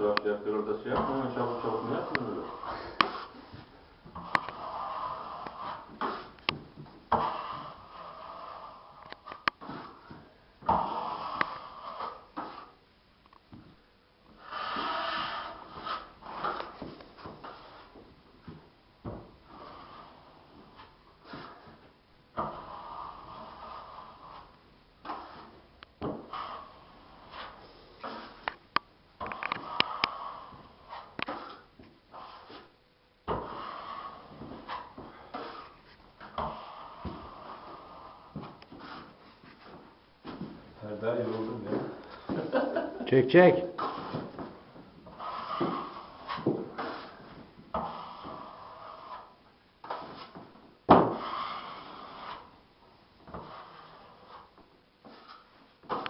fotoğraf şey yapıyor orada şey yapma hemen çabuk çabuk ne yapıyorsun Serdar yoruldum ya. Çek çek.